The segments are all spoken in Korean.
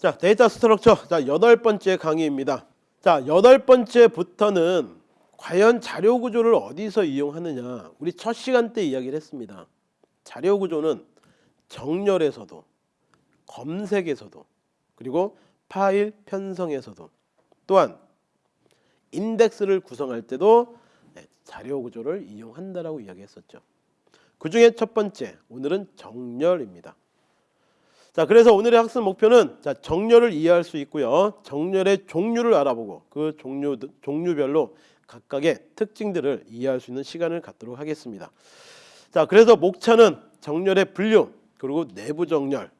자, data structure. 자, 여덟 번째 강의입니다. 자, 여덟 번째부터는 과연 자료 구조를 어디서 이용하느냐. 우리 첫 시간 때 이야기를 했습니다. 자료 구조는 정렬에서도 검색에서도 그리고 파일 편성에서도 또한 인덱스를 구성할 때도 네, 자료 구조를 이용한다라고 이야기했었죠. 그 중에 첫 번째 오늘은 정렬입니다. 자, 그래서 오늘의 학습 목표는 자, 정렬을 이해할 수 있고요. 정렬의 종류를 알아보고 그 종류 종류별로 각각의 특징들을 이해할 수 있는 시간을 갖도록 하겠습니다. 자, 그래서 목차는 정렬의 분류 그리고 내부 정렬.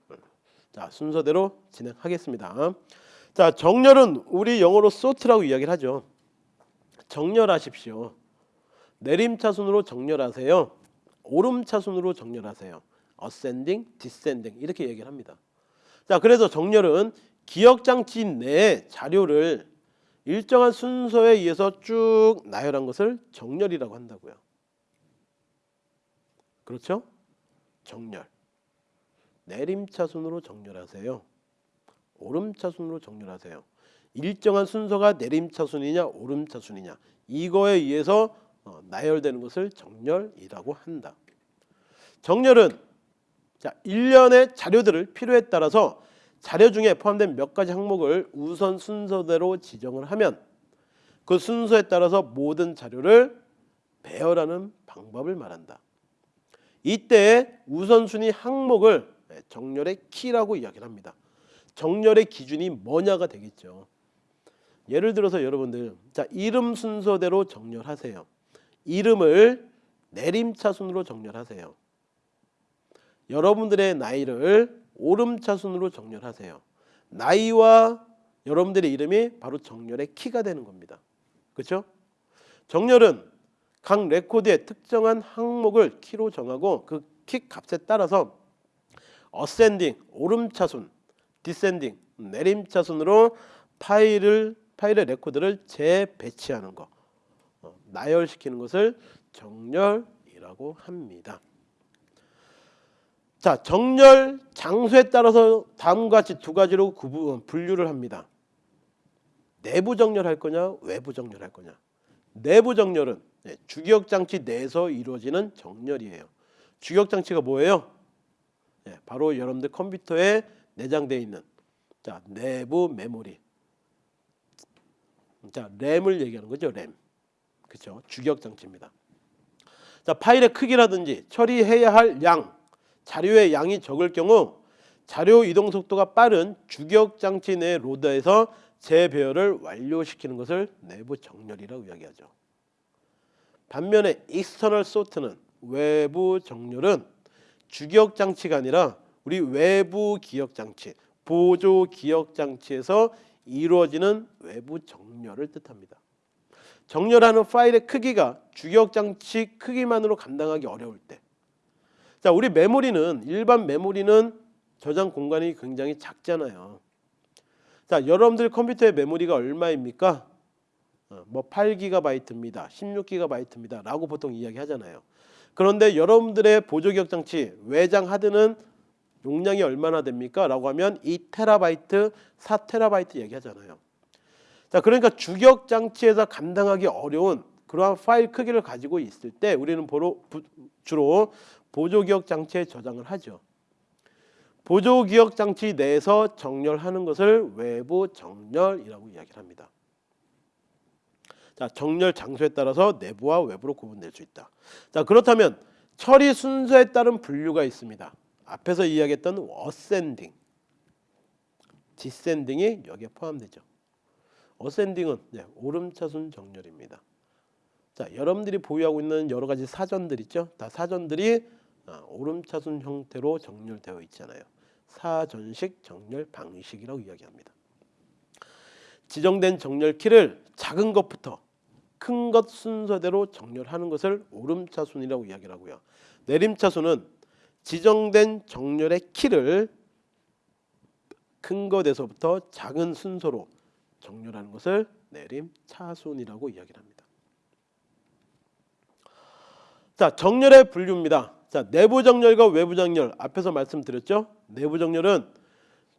자, 순서대로 진행하겠습니다. 자, 정렬은 우리 영어로 sort라고 이야기를 하죠. 정렬하십시오. 내림차순으로 정렬하세요. 오름차순으로 정렬하세요. Ascending, descending 이렇게 얘기를 합니다. 자, 그래서 정렬은 기억 장치 내에 자료를 일정한 순서에 의해서 쭉 나열한 것을 정렬이라고 한다고요. 그렇죠? 정렬. 내림차순으로 정렬하세요. 오름차순으로 정렬하세요. 일정한 순서가 내림차순이냐 오름차순이냐 이거에 의해서 어, 나열되는 것을 정렬이라고 한다. 정렬은 자, 일련의 자료들을 필요에 따라서 자료 중에 포함된 몇 가지 항목을 우선 순서대로 지정을 하면 그 순서에 따라서 모든 자료를 배열하는 방법을 말한다. 이때 우선순위 항목을 정렬의 키라고 이야기를 합니다. 정렬의 기준이 뭐냐가 되겠죠. 예를 들어서 여러분들 자 이름 순서대로 정렬하세요. 이름을 내림차 순으로 정렬하세요. 여러분들의 나이를 오름차순으로 정렬하세요. 나이와 여러분들의 이름이 바로 정렬의 키가 되는 겁니다. 그렇죠? 정렬은 각 레코드의 특정한 항목을 키로 정하고 그 키 값에 따라서 ascending 오름차순, descending 내림차순으로 파일을 파일의 레코드를 재배치하는 거, 어, 나열시키는 것을 정렬이라고 합니다. 자, 정렬 장소에 따라서 다음과 같이 두 가지로 구분 분류를 합니다. 내부 정렬할 거냐, 외부 정렬할 거냐. 내부 정렬은 네, 주기억 장치 내에서 이루어지는 정렬이에요. 주기억 장치가 뭐예요? 네, 바로 여러분들 컴퓨터에 내장되어 있는 자 내부 메모리. 자 램을 얘기하는 거죠, 램. 그렇죠? 주기억 장치입니다. 자 파일의 크기라든지 처리해야 할 양, 자료의 양이 적을 경우 자료 이동 속도가 빠른 주기억 장치 내 로더에서 재배열을 완료시키는 것을 내부 정렬이라고 이야기하죠. 반면에 external sort는 외부 정렬은 주기억 장치가 아니라 우리 외부 기억 장치, 보조 기억 장치에서 이루어지는 외부 정렬을 뜻합니다. 정렬하는 파일의 크기가 주기억 장치 크기만으로 감당하기 어려울 때. 자, 우리 메모리는 일반 메모리는 저장 공간이 굉장히 작잖아요. 자, 여러분들 컴퓨터의 메모리가 얼마입니까? 어, 뭐 8GB입니다. 16GB입니다. 라고 보통 이야기하잖아요. 그런데 여러분들의 보조기억 장치 외장 하드는 용량이 얼마나 됩니까? 라고 하면 2TB, 4TB 얘기하잖아요. 자, 그러니까 주기억 장치에서 감당하기 어려운 그러한 파일 크기를 가지고 있을 때 우리는 주로 보조기억 장치에 저장을 하죠. 보조기억 장치 내에서 정렬하는 것을 외부 정렬이라고 이야기를 합니다. 자, 정렬 장소에 따라서 내부와 외부로 구분될 수 있다. 자, 그렇다면 처리 순서에 따른 분류가 있습니다. 앞에서 이야기했던 어센딩, 디센딩이 여기에 포함되죠. 어센딩은 네, 오름차순 정렬입니다. 자, 여러분들이 보유하고 있는 여러 가지 사전들 있죠. 다 사전들이 아, 오름차순 형태로 정렬되어 있잖아요. 사전식 정렬 방식이라고 이야기합니다. 지정된 정렬 키를 작은 것부터 큰 것 순서대로 정렬하는 것을 오름차순이라고 이야기를 하고요. 내림차순은 지정된 정렬의 키를 큰 것에서부터 작은 순서로 정렬하는 것을 내림차순이라고 이야기를 합니다. 자, 정렬의 분류입니다. 자, 내부 정렬과 외부 정렬 앞에서 말씀드렸죠? 내부 정렬은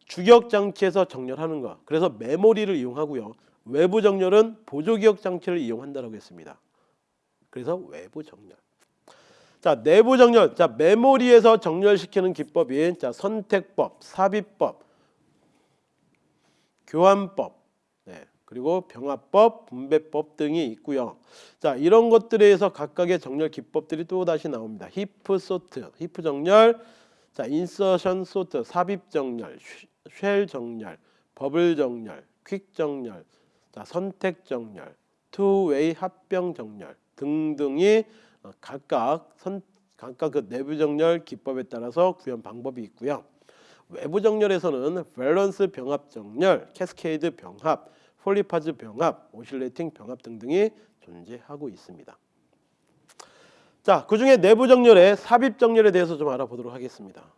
주기억 장치에서 정렬하는 거. 그래서 메모리를 이용하고요. 외부 정렬은 보조 기억 장치를 이용한다라고 했습니다. 그래서 외부 정렬. 자, 내부 정렬. 자, 메모리에서 정렬시키는 기법이 자, 선택법, 삽입법, 교환법, 네, 그리고 병합법, 분배법 등이 있고요. 자, 이런 것들에 의해서 각각의 정렬 기법들이 또 다시 나옵니다. 히프 소트, 히프 정렬, 자, insertion sort, 삽입 정렬, shell 정렬, 버블 정렬, quick 정렬, 자, 선택 정렬, two-way 합병 정렬 등등이 어, 각각 선 각각 그 내부 정렬 기법에 따라서 구현 방법이 있고요. 외부 정렬에서는 밸런스 병합 정렬, cascade 병합, polyphase 병합, oscillating 병합 등등이 존재하고 있습니다. 자, 그 중에 내부 정렬의 삽입 정렬에 대해서 좀 알아보도록 하겠습니다.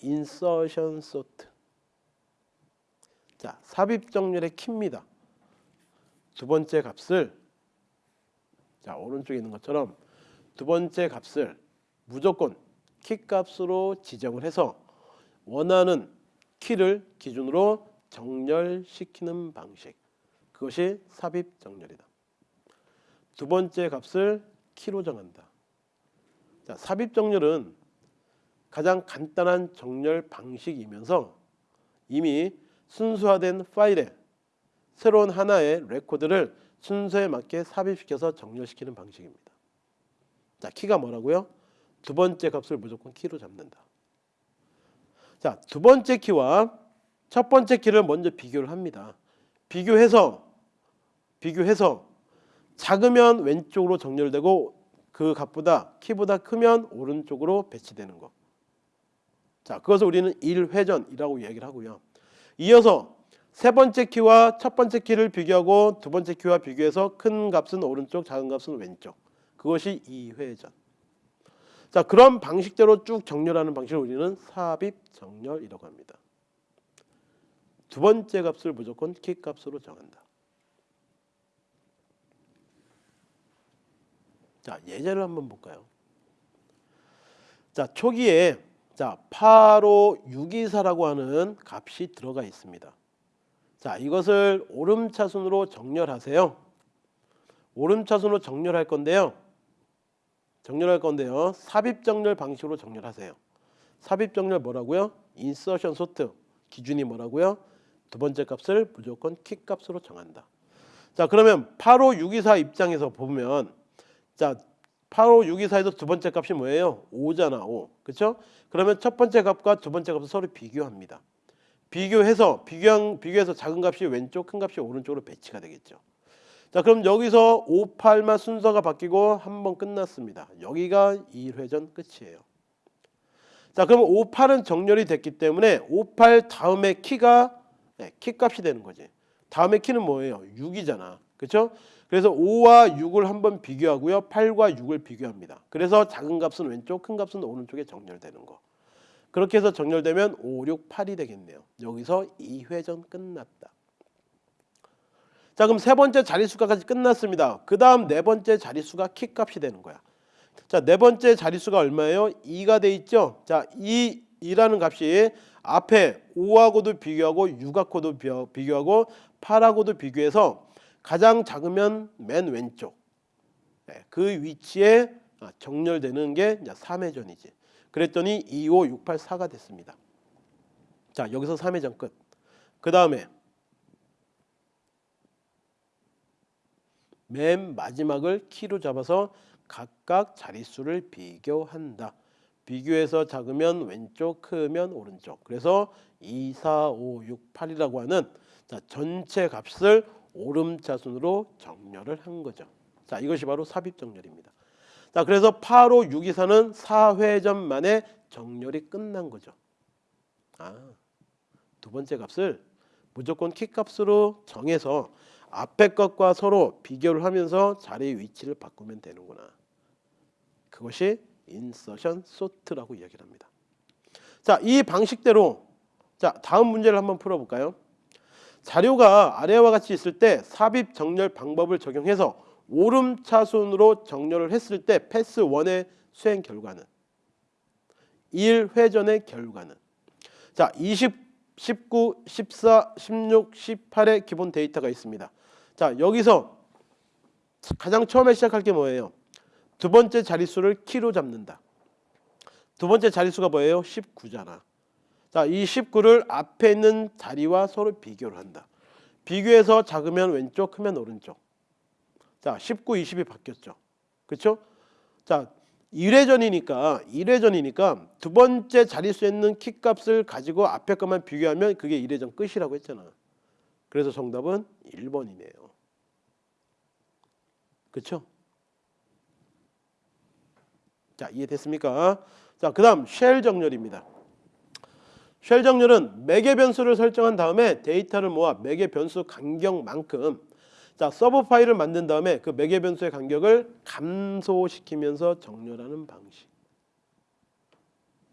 인서션 소트. 자, 삽입 정렬의 키입니다. 두 번째 값을 자, 오른쪽에 있는 것처럼 두 번째 값을 무조건 키 값으로 지정을 해서 원하는 키를 기준으로 정렬시키는 방식. 그것이 삽입 정렬이다. 두 번째 값을 키로 정한다. 자, 삽입 정렬은 가장 간단한 정렬 방식이면서 이미 순서화된 파일에 새로운 하나의 레코드를 순서에 맞게 삽입시켜서 정렬시키는 방식입니다. 자, 키가 뭐라고요? 두 번째 값을 무조건 키로 잡는다. 자, 두 번째 키와 첫 번째 키를 먼저 비교를 합니다. 비교해서 비교해서 작으면 왼쪽으로 정렬되고 그 값보다 키보다 크면 오른쪽으로 배치되는 거. 자, 그것을 우리는 1회전이라고 이야기를 하고요. 이어서 세 번째 키와 첫 번째 키를 비교하고 두 번째 키와 비교해서 큰 값은 오른쪽, 작은 값은 왼쪽. 그것이 2회전. 자, 그런 방식대로 쭉 정렬하는 방식을 우리는 삽입 정렬이라고 합니다. 두 번째 값을 무조건 키 값으로 정한다. 자, 예제를 한번 볼까요? 자, 초기에 자, 8564라고 하는 값이 들어가 있습니다. 자, 이것을 오름차순으로 정렬하세요. 오름차순으로 정렬할 건데요. 정렬할 건데요. 삽입 정렬 방식으로 정렬하세요. 삽입 정렬 뭐라고요? insertion sort 기준이 뭐라고요? 두 번째 값을 무조건 키 값으로 정한다. 자, 그러면 85624 입장에서 보면 자, 85624에서 두 번째 값이 뭐예요? 5잖아, 5. 그렇죠? 그러면 첫 번째 값과 두 번째 값을 서로 비교합니다. 비교해서 비교한 비교해서 작은 값이 왼쪽, 큰 값이 오른쪽으로 배치가 되겠죠. 자, 그럼 여기서 5, 8만 순서가 바뀌고 한 번 끝났습니다. 여기가 2회전 끝이에요. 자, 그럼 5, 8은 정렬이 됐기 때문에 5, 8 다음에 키가 네, 키 값이 되는 거지. 다음에 키는 뭐예요? 6이잖아. 그렇죠? 그래서 5와 6을 한번 비교하고요. 8과 6을 비교합니다. 그래서 작은 값은 왼쪽, 큰 값은 오른쪽에 정렬되는 거. 그렇게 해서 정렬되면 5, 6, 8이 되겠네요. 여기서 2회전 끝났다. 자 그럼 세 번째 자릿수가까지 끝났습니다. 그 다음 네 번째 자릿수가 키 값이 되는 거야. 자네 번째 자릿수가 얼마예요? 2가 돼 있죠. 자 2, 2라는 값이 앞에 5하고도 비교하고 6하고도 비교하고 8하고도 비교해서 가장 작으면 맨 왼쪽 네, 그 위치에 정렬되는 게 3회전이지. 그랬더니 2, 5, 6, 8, 4가 됐습니다. 자 여기서 3회전 끝. 그 다음에 맨 마지막을 키로 잡아서 각각 자릿수를 비교한다. 비교해서 작으면 왼쪽, 크면 오른쪽. 그래서 2, 4, 5, 6, 8이라고 하는 자, 전체 값을 오름차순으로 정렬을 한 거죠. 자, 이것이 바로 삽입 정렬입니다. 자, 그래서 8, 5, 6, 2, 4는 4회전 만에 정렬이 끝난 거죠. 아, 두 번째 값을 무조건 키 값으로 정해서 앞에 것과 서로 비교를 하면서 자리 위치를 바꾸면 되는구나. 그것이 insertion sort라고 이야기를 합니다. 자, 이 방식대로 자, 다음 문제를 한번 풀어 볼까요? 자료가 아래와 같이 있을 때 삽입 정렬 방법을 적용해서 오름차순으로 정렬을 했을 때 패스 1의 수행 결과는 1회전의 결과는 자, 20 19, 14, 16, 18의 기본 데이터가 있습니다. 자, 여기서 가장 처음에 시작할 게 뭐예요? 두 번째 자릿수를 키로 잡는다. 두 번째 자릿수가 뭐예요? 19잖아. 자, 이 19를 앞에 있는 자리와 서로 비교를 한다. 비교해서 작으면 왼쪽, 크면 오른쪽. 자, 19, 20이 바뀌었죠. 그렇죠? 자, 1회전이니까 1회전이니까 두 번째 자릿수에 있는 키 값을 가지고 앞에 것만 비교하면 그게 1회전 끝이라고 했잖아. 그래서 정답은 1번이네요. 그렇죠? 자, 이해됐습니까? 자, 그 다음 shell 정렬입니다. shell 정렬은 매개 변수를 설정한 다음에 데이터를 모아 매개 변수 간격만큼 자 sub 파일을 만든 다음에 그 매개 변수의 간격을 감소시키면서 정렬하는 방식.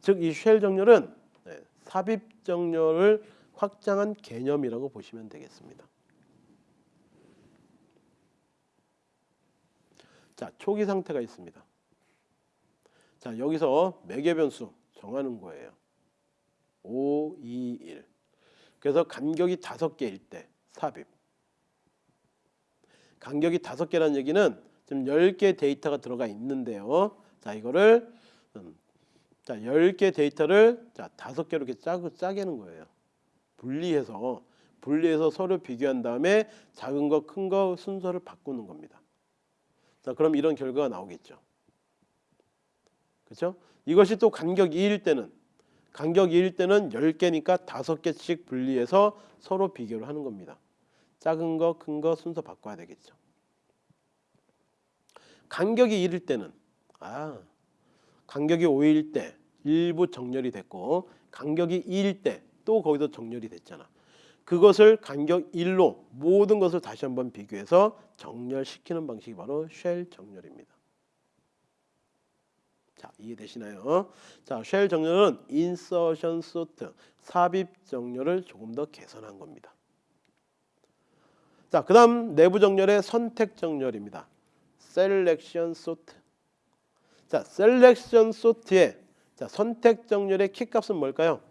즉 이 shell 정렬은 네, 삽입 정렬을 확장한 개념이라고 보시면 되겠습니다. 자 초기 상태가 있습니다. 자 여기서 매개 변수 정하는 거예요. 5, 2, 1. 그래서 간격이 다섯 개일 때 삽입. 간격이 다섯 개라는 얘기는 지금 10개 데이터가 들어가 있는데요. 자, 이거를 음, 자, 10개 데이터를 자, 다섯 개로 이렇게 짜, 짜게는 거예요. 분리해서 분리해서 서로 비교한 다음에 작은 거, 큰 거 순서를 바꾸는 겁니다. 자, 그럼 이런 결과가 나오겠죠. 그렇죠? 이것이 또 간격 2일 때는 간격 2일 때는 10개니까 5개씩 분리해서 서로 비교를 하는 겁니다. 작은 거, 큰 거 순서 바꿔야 되겠죠. 간격이 1일 때는 아 간격이 5일 때 일부 정렬이 됐고 간격이 2일 때 또 거기서 정렬이 됐잖아. 그것을 간격 1로 모든 것을 다시 한번 비교해서 정렬시키는 방식이 바로 쉘 정렬입니다. 자 이해되시나요? 자 shell 정렬은 insertion sort 삽입 정렬을 조금 더 개선한 겁니다. 자, 그다음 내부 정렬의 선택 정렬입니다. selection sort. 자, selection sort의 자, 선택 정렬의 키 값은 뭘까요?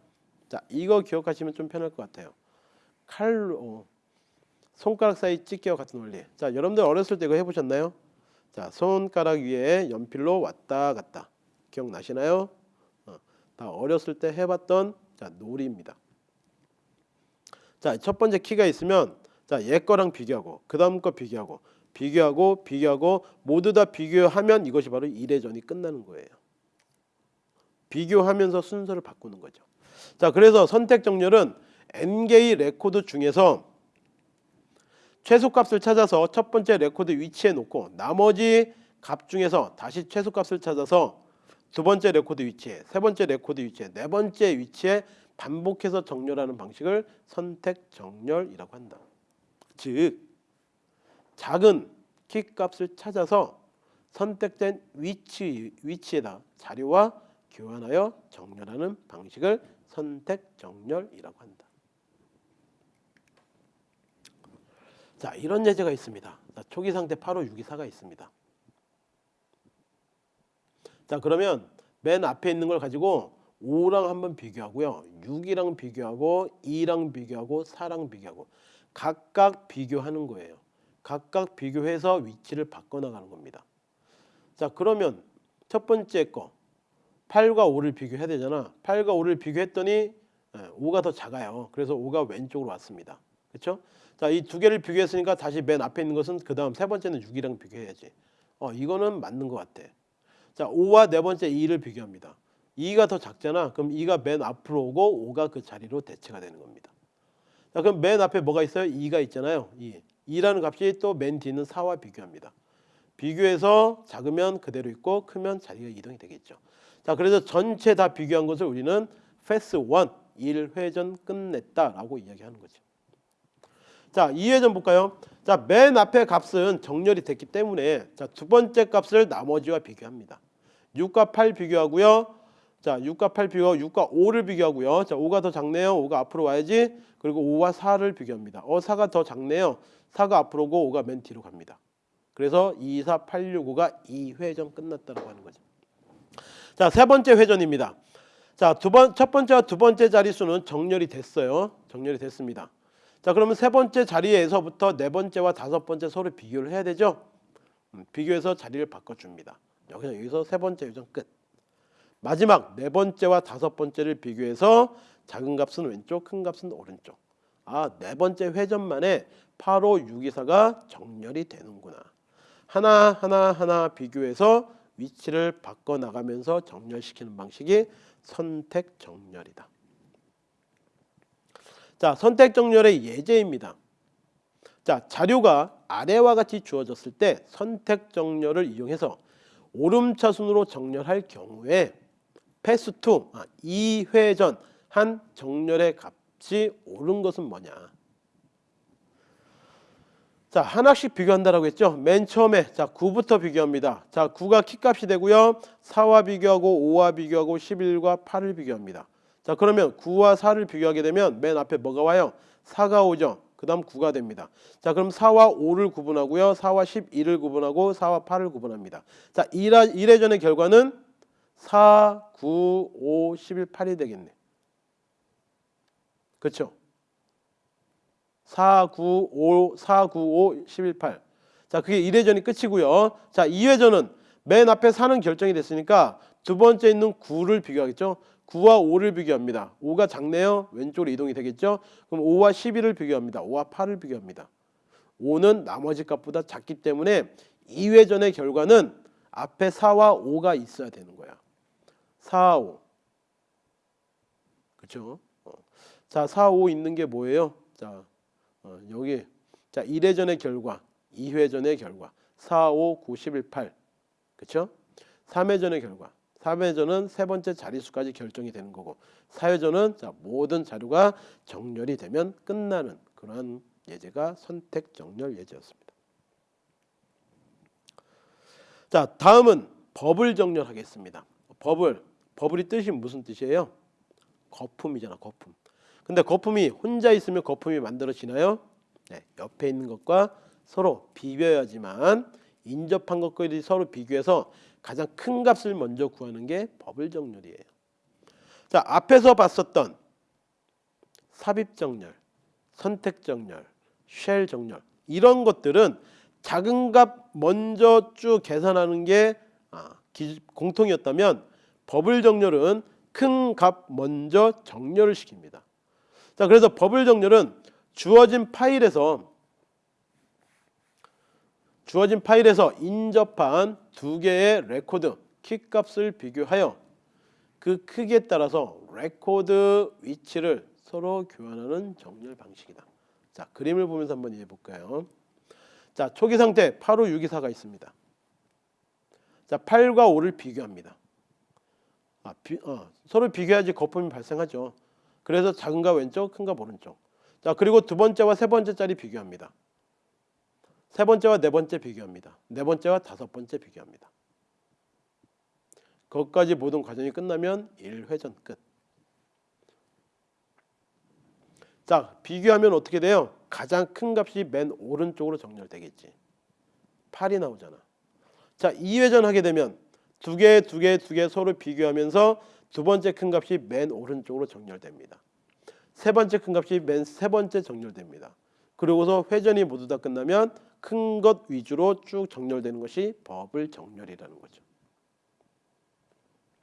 자, 이거 기억하시면 좀 편할 것 같아요. 칼로 손가락 사이 찢기와 같은 원리. 자, 여러분들 어렸을 때 이거 해보셨나요? 자, 손가락 위에 연필로 왔다 갔다. 기억나시나요? 어, 다 어렸을 때 해봤던 자, 놀이입니다. 자, 첫 번째 키가 있으면 자, 얘 거랑 비교하고 그 다음 거 비교하고 비교하고 비교하고 모두 다 비교하면 이것이 바로 1회전이 끝나는 거예요. 비교하면서 순서를 바꾸는 거죠. 자, 그래서 선택 정렬은 n개의 레코드 중에서 최소값을 찾아서 첫 번째 레코드 위치에 놓고 나머지 값 중에서 다시 최소값을 찾아서 두 번째 레코드 위치에, 세 번째 레코드 위치에, 네 번째 위치에 반복해서 정렬하는 방식을 선택 정렬이라고 한다. 즉 작은 키 값을 찾아서 선택된 위치 위치에다 자료와 교환하여 정렬하는 방식을 선택 정렬이라고 한다. 자, 이런 예제가 있습니다. 자, 초기 상태 8호 624가 있습니다. 자, 그러면 맨 앞에 있는 걸 가지고 5랑 한번 비교하고요. 6이랑 비교하고 2랑 비교하고 4랑 비교하고 각각 비교하는 거예요. 각각 비교해서 위치를 바꿔나가는 겁니다. 자 그러면 첫 번째 거 8과 5를 비교해야 되잖아. 8과 5를 비교했더니 5가 예, 더 작아요. 그래서 5가 왼쪽으로 왔습니다. 그렇죠? 자, 이 두 개를 비교했으니까 다시 맨 앞에 있는 것은 그 다음 세 번째는 6이랑 비교해야지. 어, 이거는 맞는 것 같아. 자, 5와 네 번째 2를 비교합니다. 2가 더 작잖아. 그럼 2가 맨 앞으로 오고 5가 그 자리로 대체가 되는 겁니다. 자, 그럼 맨 앞에 뭐가 있어요? 2가 있잖아요. 2. 2라는 값이 또 맨 뒤는 4와 비교합니다. 비교해서 작으면 그대로 있고 크면 자리가 이동이 되겠죠. 자, 그래서 전체 다 비교한 것을 우리는 패스 1, 1회전 끝냈다라고 이야기하는 거죠. 자, 2회전 볼까요? 자, 맨 앞에 값은 정렬이 됐기 때문에 자, 두 번째 값을 나머지와 비교합니다. 6과 8 비교하고요. 자, 6과 8 비교하고 6과 5를 비교하고요. 자, 5가 더 작네요. 5가 앞으로 와야지. 그리고 5와 4를 비교합니다. 어, 4가 더 작네요. 4가 앞으로 오고 5가 맨 뒤로 갑니다. 그래서 2, 4, 8, 6, 5가 2회전 끝났다고 하는 거죠. 자, 세 번째 회전입니다. 자, 두 번, 첫 번째와 두 번째 자릿수는 정렬이 됐어요. 정렬이 됐습니다. 자, 그러면 세 번째 자리에서부터 네 번째와 다섯 번째 서로 비교를 해야 되죠. 음, 비교해서 자리를 바꿔줍니다. 여기서 여기서 세 번째 요정 끝. 마지막 네 번째와 다섯 번째를 비교해서 작은 값은 왼쪽, 큰 값은 오른쪽. 아, 네 번째 회전만에 8, 5, 6, 2, 4가 정렬이 되는구나. 하나 하나 하나 비교해서 위치를 바꿔 나가면서 정렬시키는 방식이 선택 정렬이다. 자, 선택 정렬의 예제입니다. 자, 자료가 아래와 같이 주어졌을 때 선택 정렬을 이용해서 오름차순으로 정렬할 경우에 pass two 아, 2회 전 한 정렬의 값이 옳은 것은 뭐냐? 자 하나씩 비교한다라고 했죠. 맨 처음에 자 9부터 비교합니다. 자 9가 키값이 되고요. 4와 비교하고 5와 비교하고 11과 8을 비교합니다. 자 그러면 9와 4를 비교하게 되면 맨 앞에 뭐가 와요? 4가 오죠. 그 다음 9가 됩니다. 자 그럼 4와 5를 구분하고요. 4와 11을 구분하고 4와 8을 구분합니다. 자 1회, 1회전의 결과는 4, 9, 5, 11, 8이 되겠네. 그렇죠? 4, 9, 5, 4, 9, 5, 11, 8. 자, 그게 1회전이 끝이고요. 자, 2회전은 맨 앞에 4는 결정이 됐으니까 두 번째 있는 9를 비교하겠죠. 9와 5를 비교합니다. 5가 작네요. 왼쪽으로 이동이 되겠죠. 그럼 5와 11을 비교합니다. 5와 8을 비교합니다. 5는 나머지 값보다 작기 때문에 2회전의 결과는 앞에 4와 5가 있어야 되는 거야. 4, 5. 그렇죠? 어. 자, 4, 5 있는 게 뭐예요? 자, 어, 여기 자 1회전의 결과, 2회전의 결과 4, 5, 9, 11, 8 그렇죠? 3회전의 결과 3회전은 세 번째 자릿수까지 결정이 되는 거고 4회전은 자, 모든 자료가 정렬이 되면 끝나는 그러한 예제가 선택 정렬 예제였습니다. 자 다음은 버블 정렬하겠습니다. 버블 버블이 뜻이 무슨 뜻이에요? 거품이잖아 거품. 근데 거품이 혼자 있으면 거품이 만들어지나요? 네, 옆에 있는 것과 서로 비벼야지만 인접한 것끼리 서로 비교해서 가장 큰 값을 먼저 구하는 게 버블 정렬이에요. 자, 앞에서 봤었던 삽입 정렬, 선택 정렬, 쉘 정렬 이런 것들은 작은 값 먼저 쭉 계산하는 게 아, 공통이었다면 버블 정렬은 큰 값 먼저 정렬을 시킵니다. 자, 그래서 버블 정렬은 주어진 파일에서 주어진 파일에서 인접한 두 개의 레코드 키값을 비교하여 그 크기에 따라서 레코드 위치를 서로 교환하는 정렬 방식이다. 자, 그림을 보면서 한번 이해해 볼까요? 자, 초기 상태 8, 5, 6, 2, 4가 있습니다. 자, 8과 5를 비교합니다. 아, 비, 어, 서로 비교해야지 거품이 발생하죠. 그래서 작은가 왼쪽, 큰가 오른쪽. 자 그리고 두 번째와 세 번째 자리 비교합니다. 세 번째와 네 번째 비교합니다. 네 번째와 다섯 번째 비교합니다. 거기까지 모든 과정이 끝나면 1회전 끝. 자 비교하면 어떻게 돼요? 가장 큰 값이 맨 오른쪽으로 정렬되겠지. 8이 나오잖아. 자 2회전 하게 되면 두 개, 두 개, 두 개 서로 비교하면서 두 번째 큰 값이 맨 오른쪽으로 정렬됩니다. 세 번째 큰 값이 맨 세 번째 정렬됩니다. 그리고서 회전이 모두 다 끝나면 큰 것 위주로 쭉 정렬되는 것이 버블 정렬이라는 거죠.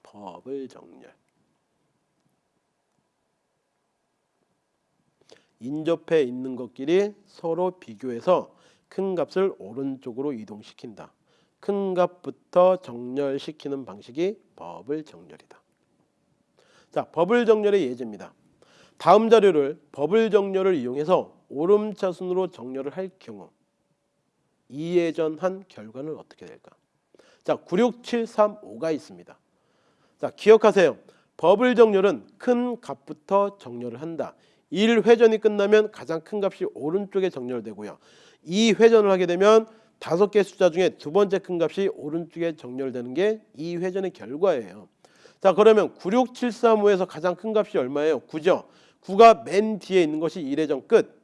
버블 정렬. 인접해 있는 것끼리 서로 비교해서 큰 값을 오른쪽으로 이동시킨다. 큰 값부터 정렬시키는 방식이 버블 정렬이다. 자, 버블 정렬의 예제입니다. 다음 자료를 버블 정렬을 이용해서 오름차순으로 정렬을 할 경우 이예전한 결과는 어떻게 될까? 자, 96735가 있습니다. 자, 기억하세요. 버블 정렬은 큰 값부터 정렬을 한다. 1회전이 끝나면 가장 큰 값이 오른쪽에 정렬되고요. 2회전을 하게 되면 다섯 개 숫자 중에 두 번째 큰 값이 오른쪽에 정렬되는 게 2회전의 결과예요. 자 그러면 96735에서 가장 큰 값이 얼마예요? 9죠. 9가 맨 뒤에 있는 것이 1회전 끝.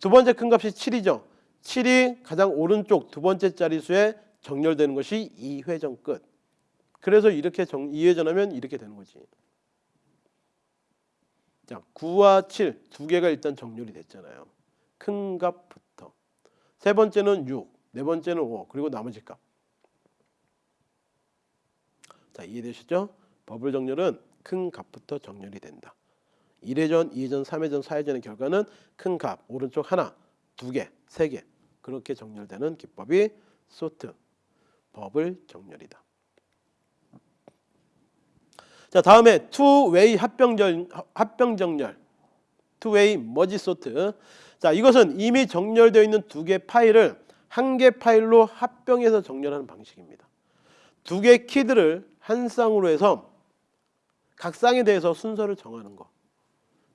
두 번째 큰 값이 7이죠. 7이 가장 오른쪽 두 번째 자리수에 정렬되는 것이 2회전 끝. 그래서 이렇게 정, 이회전하면 이렇게 되는 거지. 자, 9와 7 두 개가 일단 정렬이 됐잖아요. 큰 값부터. 세 번째는 6, 네 번째는 5, 그리고 나머지 값. 자, 이해되시죠? 버블 정렬은 큰 값부터 정렬이 된다. 1회전, 2회전, 3회전, 4회전의 결과는 큰 값, 오른쪽 하나, 두 개, 세 개. 그렇게 정렬되는 기법이 sort, 버블 정렬이다. 자, 다음에 two-way 합병정 합병정렬. two-way merge sort. 자, 이것은 이미 정렬되어 있는 두 개 파일을 한 개 파일로 합병해서 정렬하는 방식입니다. 두개 키들을 한 쌍으로 해서 각 쌍에 대해서 순서를 정하는 거.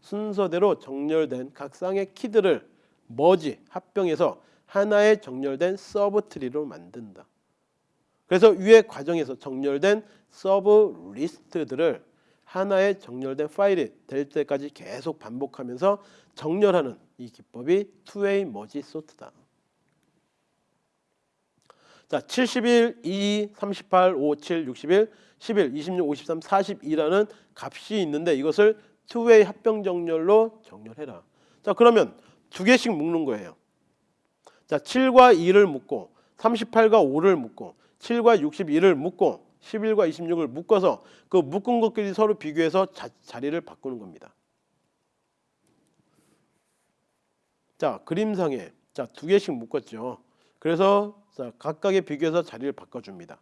순서대로 정렬된 각 쌍의 키들을 머지 합병해서 하나의 정렬된 sub tree로 만든다. 그래서 위의 과정에서 정렬된 sub list들을 하나의 정렬된 파일이 될 때까지 계속 반복하면서 정렬하는 이 기법이 투웨이 머지 소트다. 자, 71, 2, 38, 5, 7, 61, 11, 26, 53, 42라는 값이 있는데 이것을 투웨이 합병 정렬로 정렬해라. 자, 그러면 두 개씩 묶는 거예요. 자, 7과 2를 묶고 38과 5를 묶고 7과 61을 묶고 11과 26을 묶어서 그 묶은 것끼리 서로 비교해서 자, 자리를 바꾸는 겁니다. 자, 그림상에 자, 두 개씩 묶었죠. 그래서 자, 각각의 비교해서 자리를 바꿔 줍니다.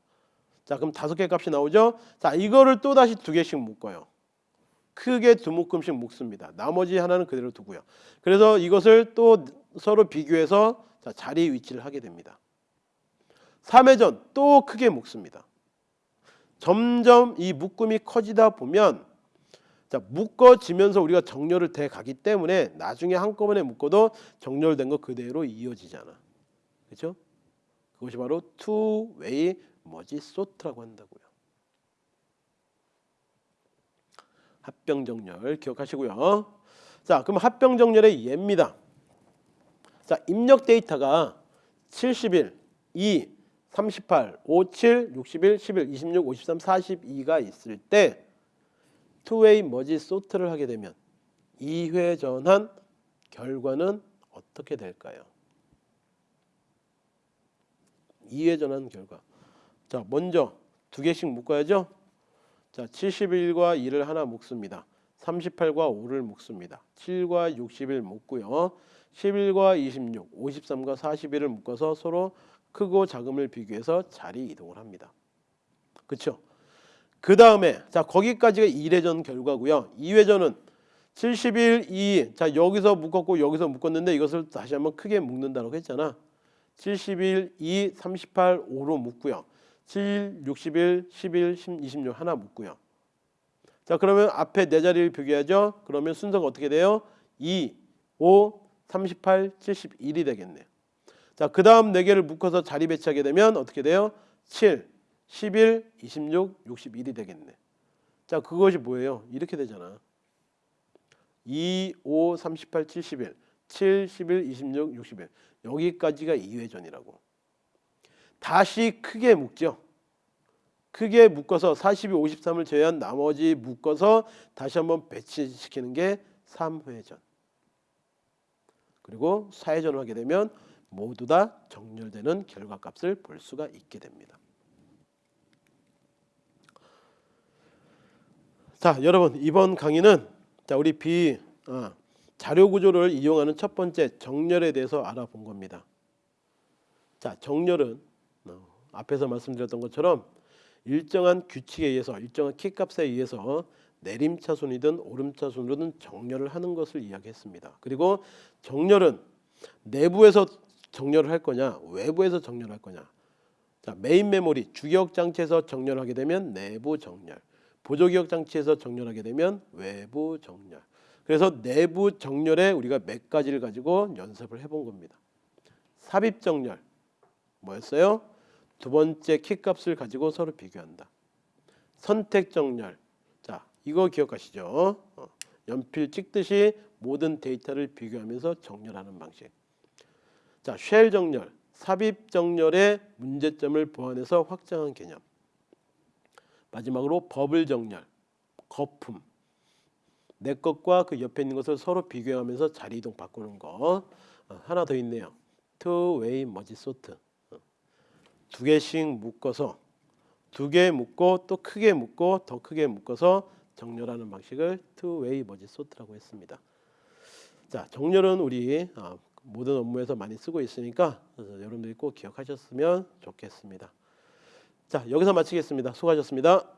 자, 그럼 다섯 개 값이 나오죠? 자, 이거를 또 다시 두 개씩 묶어요. 크게 두 묶음씩 묶습니다. 나머지 하나는 그대로 두고요. 그래서 이것을 또 서로 비교해서 자, 자리 위치를 하게 됩니다. 3회전 또 크게 묶습니다. 점점 이 묶음이 커지다 보면 자, 묶어지면서 우리가 정렬을 돼 가기 때문에 나중에 한꺼번에 묶어도 정렬된 거 그대로 이어지잖아. 그렇죠? 그것이 바로 two-way merge sort라고 한다고요. 합병 정렬 기억하시고요. 자, 그럼 합병 정렬의 예입니다. 자, 입력 데이터가 71, 2, 38, 57, 61, 11, 26, 53, 42가 있을 때 two-way merge sort를 하게 되면 2회전한 결과는 어떻게 될까요? 2회전한 결과. 자, 먼저 두 개씩 묶어야죠. 자, 71과 2를 하나 묶습니다. 38과 5를 묶습니다. 7과 60을 묶고요. 11과 26, 53과 41을 묶어서 서로 크고 작음을 비교해서 자리 이동을 합니다. 그렇죠? 그 다음에 자 거기까지가 1회전 결과고요. 2회전은 71, 2. 자 여기서 묶었고 여기서 묶었는데 이것을 다시 한번 크게 묶는다고 했잖아. 71, 2, 38, 5로 묶고요. 7, 61, 11, 26 하나 묶고요. 자 그러면 앞에 네 자리를 비교하죠. 그러면 순서가 어떻게 돼요? 2, 5, 38, 71이 되겠네요. 자, 그 다음 네 개를 묶어서 자리 배치하게 되면 어떻게 돼요? 7, 11, 26, 61이 되겠네. 자, 그것이 뭐예요? 이렇게 되잖아. 2, 5, 38, 71, 7, 11, 26, 61. 여기까지가 2회전이라고. 다시 크게 묶죠. 크게 묶어서 42, 53을 제외한 나머지 묶어서 다시 한번 배치시키는 게 3회전. 그리고 4회전을 하게 되면 모두 다 정렬되는 결과값을 볼 수가 있게 됩니다. 자, 여러분 이번 강의는 자 우리 비 어, 자료 구조를 이용하는 첫 번째 정렬에 대해서 알아본 겁니다. 자, 정렬은 어, 앞에서 말씀드렸던 것처럼 일정한 규칙에 의해서 일정한 키값에 의해서 내림차순이든 오름차순이든 정렬을 하는 것을 이야기했습니다. 그리고 정렬은 내부에서 정렬을 할 거냐 외부에서 정렬할 거냐. 자 메인 메모리 주기억 장치에서 정렬하게 되면 내부 정렬 보조기억 장치에서 정렬하게 되면 외부 정렬. 그래서 내부 정렬에 우리가 몇 가지를 가지고 연습을 해본 겁니다. 삽입 정렬 뭐였어요? 두 번째 키값을 가지고 서로 비교한다. 선택 정렬 자 이거 기억하시죠 어, 연필 찍듯이 모든 데이터를 비교하면서 정렬하는 방식 자, 쉘 정렬, 삽입 정렬의 문제점을 보완해서 확장한 개념. 마지막으로 버블 정렬, 거품. 내 것과 그 옆에 있는 것을 서로 비교하면서 자리 이동 바꾸는 거. 어, 하나 더 있네요. way merge sort. 어, 두 개씩 묶어서 두 개 묶고 또 크게 묶고 더 크게 묶어서 정렬하는 방식을 way 머지 소트라고 했습니다. 자, 정렬은 우리 아, 모든 업무에서 많이 쓰고 있으니까 어, 여러분들이 꼭 기억하셨으면 좋겠습니다. 자, 여기서 마치겠습니다. 수고하셨습니다.